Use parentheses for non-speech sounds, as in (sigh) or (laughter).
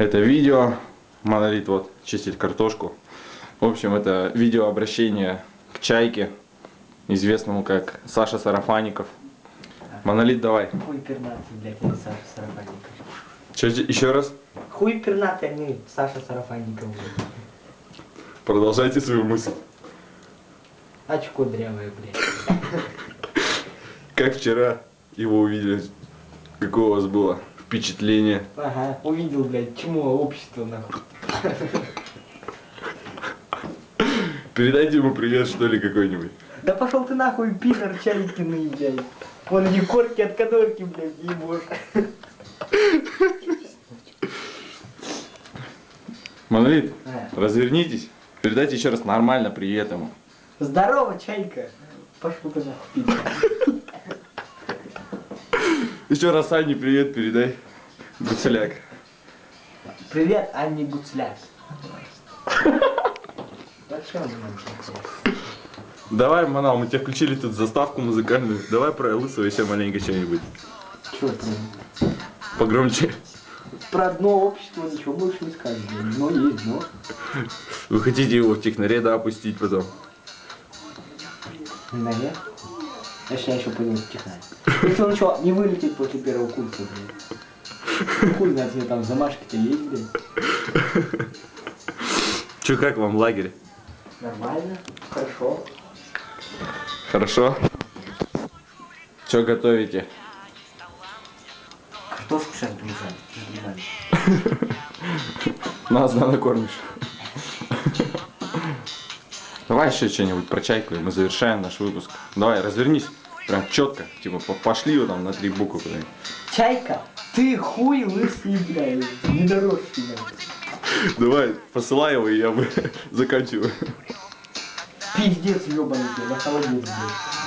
это видео. Монолит вот чистит картошку. В общем, это видео обращение к Чайке, известному как Саша Сарафаников. Монолит, давай. Хуй пернатый, блядь, не Саша Сарафанников. Че, еще раз? Хуй пернатый, а не Саша Сарафанников, блядь. Продолжайте свою мысль. Очко дрявое, блядь. Как вчера его увидели? Какое у вас было впечатление? Ага, увидел, блядь, чему общество, нахуй. Передайте ему привет, что ли, какой-нибудь. Да пошел ты нахуй, пидор, чайкиный, блядь. Вон эти корки от кадорки, блядь, ебошь. Монолит, А. развернитесь. Передайте еще раз нормально привет ему. Здорово, чайка. Пошел ты нахуй, пидор. Еще раз Анне привет передай. Гуцеляк. Привет, нам такое? Давай, Манал, мы тебе включили тут заставку музыкальную. Давай про Лысого еще маленько что-нибудь. Прям? Погромче. Про одно общество ничего больше не скажешь. блин. Но есть дно. Вы хотите его в техноре, да, опустить потом? Наверх. Я сейчас еще пойду в технарь. Если он что, не вылетит после первого курса, блин. Хуй знает, тебе там замашки-то есть, блин. Че, как вам лагерь? Нормально, хорошо. Хорошо? Что готовите? Картошку сейчас брызжать. (laughs) Нас, да, накормишь. Давай еще что-нибудь про чайку, и мы завершаем наш выпуск. Давай, развернись. Прям четко. Типа, по- пошли его там на три буквы куда-нибудь. Чайка, ты хуй лысый, блядь, недоросший, блядь. Давай, посылай его, и я бы заканчиваю. Пиздец ебаный, на холодец, блядь.